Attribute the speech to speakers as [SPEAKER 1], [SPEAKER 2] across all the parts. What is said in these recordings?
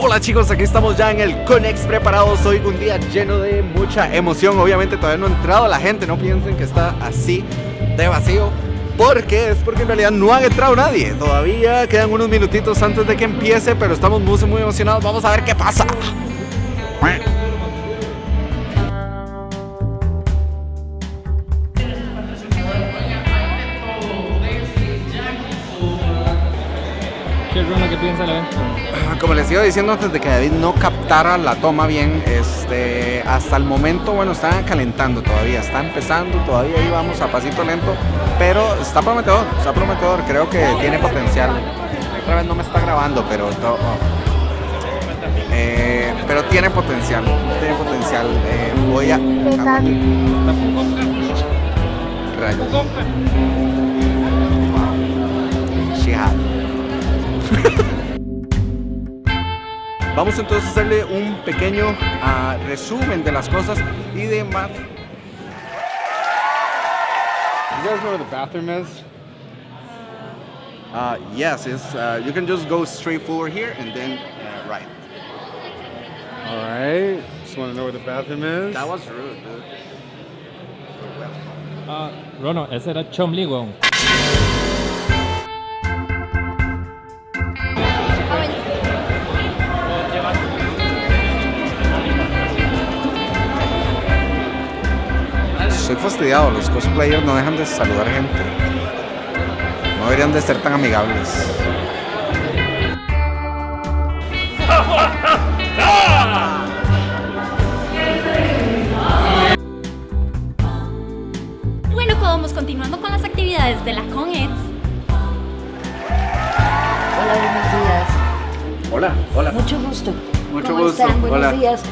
[SPEAKER 1] Hola chicos, aquí estamos ya en el Conex preparados. Hoy un día lleno de mucha emoción. Obviamente todavía no ha entrado la gente, no piensen que está así de vacío. Porque es porque en realidad no ha entrado nadie. Todavía quedan unos minutitos antes de que empiece, pero estamos muy, muy emocionados. Vamos a ver qué pasa. Como les iba diciendo antes de que David no captara la toma bien, este, hasta el momento, bueno, están calentando todavía, está empezando, todavía ahí vamos a pasito lento, pero está prometedor, está prometedor, creo que tiene potencial. Otra vez no me está grabando, pero to- oh. Eh, pero tiene potencial, tiene potencial. Eh, voy a... Rayos. Wow. Vamos entonces a hacerle un pequeño ah, resumen de las cosas y de más.
[SPEAKER 2] You guys know where the bathroom is?
[SPEAKER 1] Uh, yes, it's, uh, you can just go straight forward here and then uh, right.
[SPEAKER 2] Alright. Just want to know where the bathroom is.
[SPEAKER 1] That was rude, dude.
[SPEAKER 3] Ah, Rono, ese era Chomli,
[SPEAKER 1] fastidiado, los cosplayers no dejan de saludar gente. No deberían de ser tan amigables.
[SPEAKER 4] Bueno, vamos continuando con las actividades de la ConEx.
[SPEAKER 5] Hola, buenos días.
[SPEAKER 1] Hola, hola.
[SPEAKER 5] Mucho gusto.
[SPEAKER 1] Mucho
[SPEAKER 5] ¿Cómo
[SPEAKER 1] gusto.
[SPEAKER 5] están? Buenos
[SPEAKER 1] Hola.
[SPEAKER 5] días.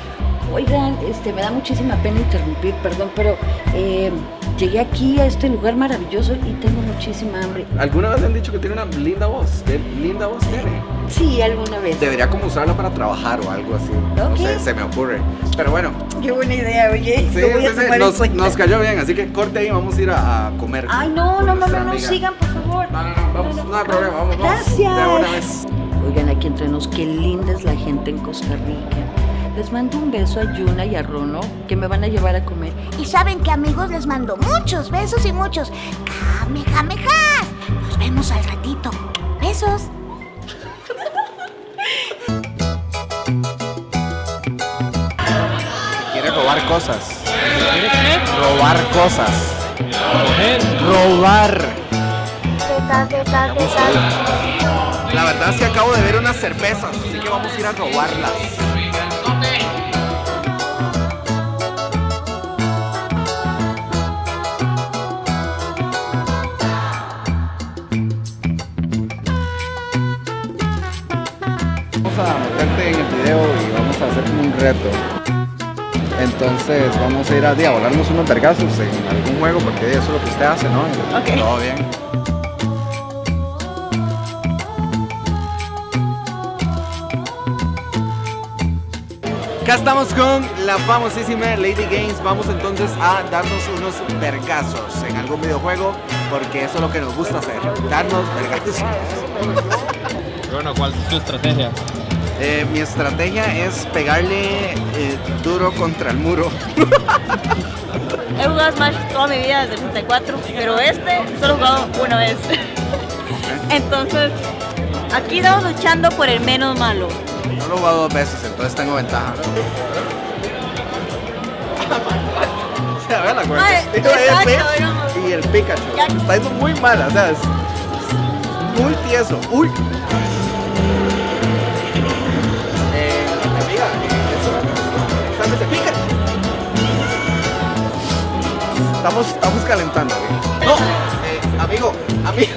[SPEAKER 5] Oigan, este, me da muchísima pena interrumpir, perdón, pero eh, llegué aquí a este lugar maravilloso y tengo muchísima hambre.
[SPEAKER 1] ¿Alguna vez han dicho que tiene una linda voz? ¿Qué linda voz tiene?
[SPEAKER 5] Sí, alguna vez.
[SPEAKER 1] Debería como usarla para trabajar o algo así. No
[SPEAKER 5] Ok.
[SPEAKER 1] sé, se me ocurre. Pero bueno,
[SPEAKER 5] Qué buena idea, oye.
[SPEAKER 1] sí,
[SPEAKER 5] voy a
[SPEAKER 1] sí, sí,
[SPEAKER 5] tomar en
[SPEAKER 1] nos,
[SPEAKER 5] cuenta.
[SPEAKER 1] nos cayó bien, así que corte ahí, vamos a ir a, a comer.
[SPEAKER 5] Ay, no, no, no, no, no, sigan, por favor.
[SPEAKER 1] No, no, no, vamos, no hay problema, vamos, vamos.
[SPEAKER 5] Gracias.
[SPEAKER 1] De una vez.
[SPEAKER 5] Oigan, aquí entre nos, qué linda es la gente en Costa Rica. Les mando un beso a Yuna y a Rono, que me van a llevar a comer.
[SPEAKER 6] Y saben que amigos les mando muchos besos y muchos kamehamehas. Nos vemos al ratito. Besos.
[SPEAKER 1] Quiere robar cosas. Robar cosas.
[SPEAKER 3] Coger.
[SPEAKER 1] Robar. La verdad es que acabo de ver unas cervezas, así que vamos a ir a robarlas. En el video y vamos a hacer como un reto. Entonces vamos a ir a, a volarnos unos vergazos en algún juego porque eso es lo que usted hace, ¿no? Todo bien. Acá estamos con la famosísima Lady Games. Vamos entonces a darnos unos vergazos en algún videojuego porque eso es lo que nos gusta hacer, darnos vergazos.
[SPEAKER 3] Rono, ¿cuál es tu estrategia?
[SPEAKER 1] Eh, mi estrategia es pegarle eh, duro contra el muro.
[SPEAKER 7] He jugado Smash toda mi vida desde el 64, pero este solo he jugado una vez. Entonces, aquí estamos luchando por el menos malo.
[SPEAKER 1] No lo he jugado dos veces, entonces tengo ventaja. La cuerda. Y el Pikachu.
[SPEAKER 7] Ya.
[SPEAKER 1] Está yendo muy mal, o sea, es muy tieso. Uy. Estamos, estamos calentando, ¿ok? No, eh, amigo, amigo.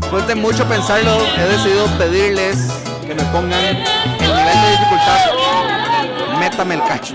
[SPEAKER 1] Después de mucho pensarlo, he decidido pedirles que me pongan el nivel de dificultad. Métame el cacho.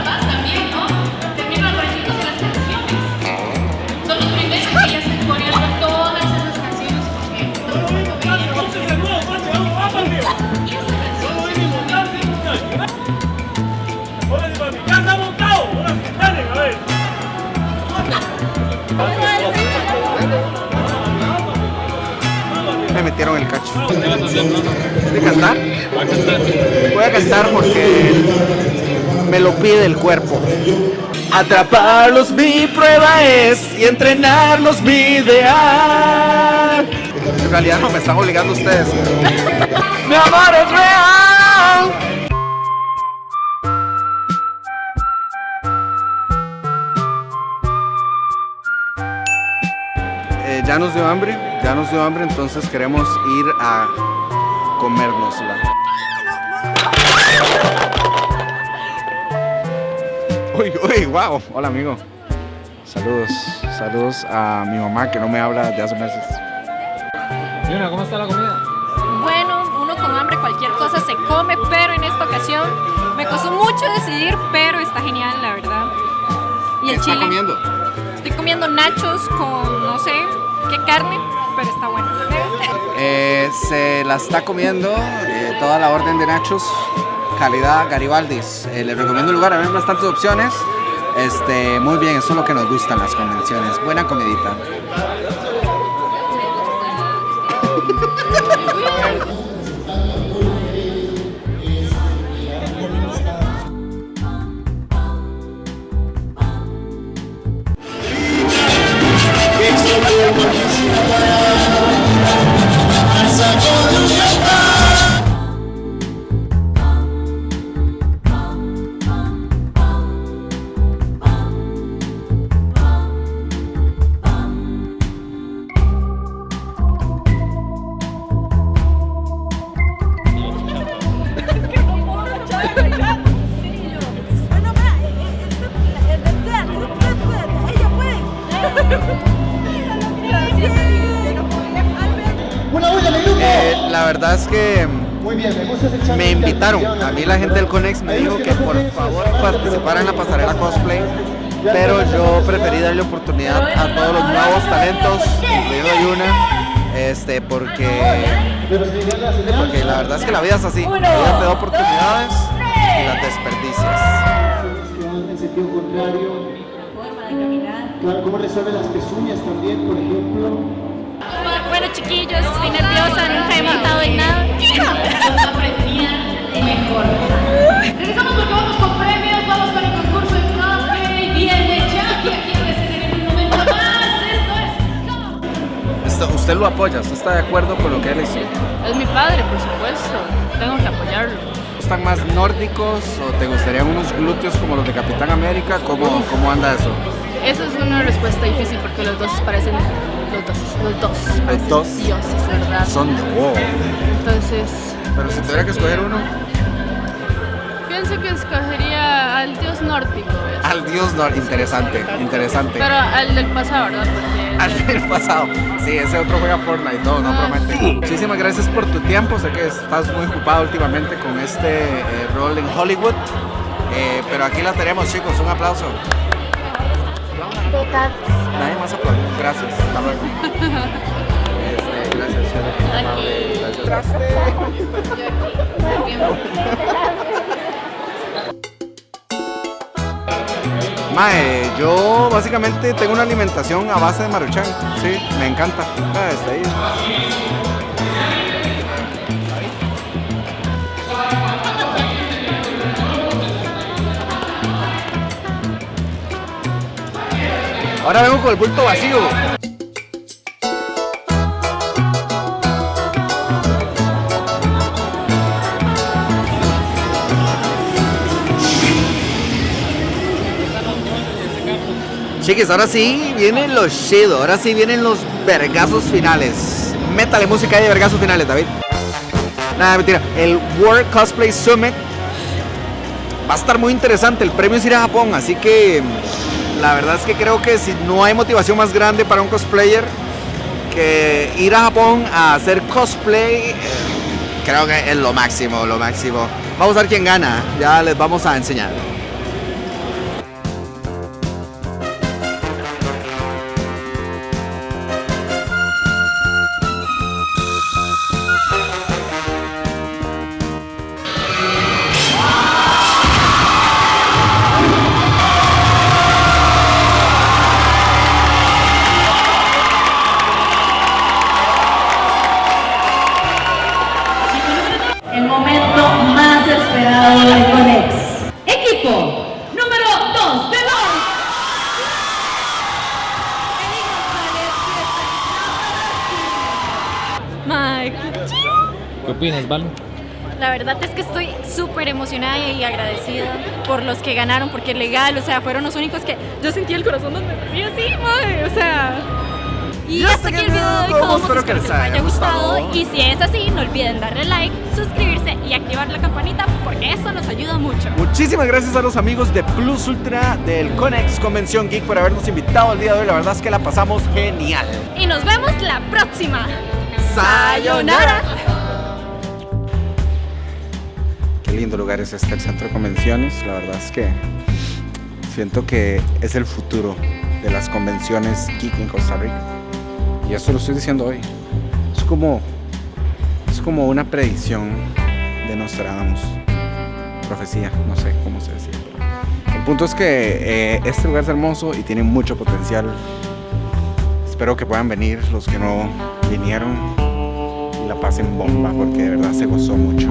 [SPEAKER 1] Voy a cantar porque me lo pide el cuerpo. Atraparlos mi prueba es y entrenarlos mi ideal. En realidad no me están obligando ustedes. mi amor es real. Eh, ya nos dio hambre, ya nos dio hambre, entonces queremos ir a comérnosla. Uy, uy, wow. Hola, amigo. Saludos, saludos a mi mamá que no me habla de hace meses.
[SPEAKER 3] Yuna, ¿cómo está la comida?
[SPEAKER 4] Bueno, uno con hambre cualquier cosa se come, pero en esta ocasión me costó mucho decidir, pero está genial, la verdad. Y
[SPEAKER 1] ¿Qué
[SPEAKER 4] el
[SPEAKER 1] está
[SPEAKER 4] chile.
[SPEAKER 1] comiendo?
[SPEAKER 4] Estoy comiendo nachos con no sé qué carne, pero está bueno.
[SPEAKER 1] Eh, se la está comiendo eh, toda la orden de nachos, calidad Garibaldis. Eh, les recomiendo el lugar, hay bastantes opciones. Este, muy bien, eso es lo que nos gustan las convenciones. Buena comidita. Yeah. Eh, la verdad es que me invitaron. A mí la gente del Conex me dijo que por favor participara en la pasarela cosplay. Pero yo preferí darle oportunidad a todos los nuevos talentos, incluido Yuna, este, porque, porque la verdad es que la vida es así. La vida te da oportunidades y las desperdicias.
[SPEAKER 8] que van en sentido contrario. Claro, cómo resuelve las pezuñas también, por ejemplo.
[SPEAKER 4] Chiquillos, estoy nerviosa, nunca he montado en nada.
[SPEAKER 9] Regresamos porque vamos con premios, vamos con el concurso de cosplay. Viene Jackie aquí a recibir en un momento más. Esto es
[SPEAKER 1] usted lo apoya, usted está de acuerdo con lo que él hizo.
[SPEAKER 10] Es mi padre, por supuesto. Tengo que apoyarlo.
[SPEAKER 1] ¿Están más nórdicos o te gustarían unos glúteos como los de Capitán América? ¿Cómo, cómo anda eso?
[SPEAKER 10] Esa es una respuesta difícil porque los dos parecen los dos, los dos parecen
[SPEAKER 1] dos.
[SPEAKER 10] dioses, ¿verdad?
[SPEAKER 1] Son de wow.
[SPEAKER 10] Entonces,
[SPEAKER 1] Pero si tuviera que escoger uno,
[SPEAKER 10] pienso que escogería al dios nórdico, ¿ves?
[SPEAKER 1] al dios nor interesante, interesante.
[SPEAKER 10] pero al del pasado, ¿verdad? Porque
[SPEAKER 1] Al
[SPEAKER 10] del-
[SPEAKER 1] pasado. Sí, ese otro juega Fortnite todo, no
[SPEAKER 10] Ah,
[SPEAKER 1] promete.
[SPEAKER 10] sí.
[SPEAKER 1] Muchísimas gracias por tu tiempo. Sé que estás muy ocupado últimamente con este eh, rol en Hollywood. Eh, pero aquí la tenemos, chicos. Un aplauso. Nadie más aplaude. Gracias. Hasta luego. Este, gracias. Amable, Gracias. Mae, yo básicamente tengo una alimentación a base de maruchan. Sí, me encanta. Ah, está ahí. Ahora vengo con el bulto vacío. Chiquis, ahora sí vienen los chido, ahora sí vienen los vergazos finales. Métale música de vergazos finales, David. Nada, mentira. El World Cosplay Summit va a estar muy interesante. El premio es ir a Japón, así que la verdad es que creo que si no hay motivación más grande para un cosplayer que ir a Japón a hacer cosplay, eh, creo que es lo máximo, lo máximo. Vamos a ver quién gana. Ya les vamos a enseñar.
[SPEAKER 4] Qué chido.
[SPEAKER 3] ¿Qué opinas, Valo?
[SPEAKER 4] La verdad es que estoy súper emocionada y agradecida por los que ganaron, porque legal, o sea, fueron los únicos que yo sentí el corazón donde me así, mae, o sea. Y
[SPEAKER 1] Ya
[SPEAKER 4] hasta aquí el video de hoy, todos,
[SPEAKER 1] Espero que les
[SPEAKER 4] haya gustado.
[SPEAKER 1] gustado.
[SPEAKER 4] Y si es así, no olviden darle like, suscribirse y activar la campanita, porque eso nos ayuda mucho.
[SPEAKER 1] Muchísimas gracias a los amigos de Plus Ultra del Conex Convención Geek por habernos invitado el día de hoy. La verdad es que la pasamos genial.
[SPEAKER 4] Y nos vemos la próxima.
[SPEAKER 1] ¡Sayonara! Qué lindo lugar es este, el centro de convenciones. La verdad es que siento que es el futuro de las convenciones geek en Costa Rica. Y eso lo estoy diciendo hoy. Es como, es como una predicción de Nostradamus. Profecía, no sé cómo se decía. El punto es que eh, este lugar es hermoso y tiene mucho potencial. Espero que puedan venir los que no vinieron la pasen bomba porque de verdad se gozó mucho.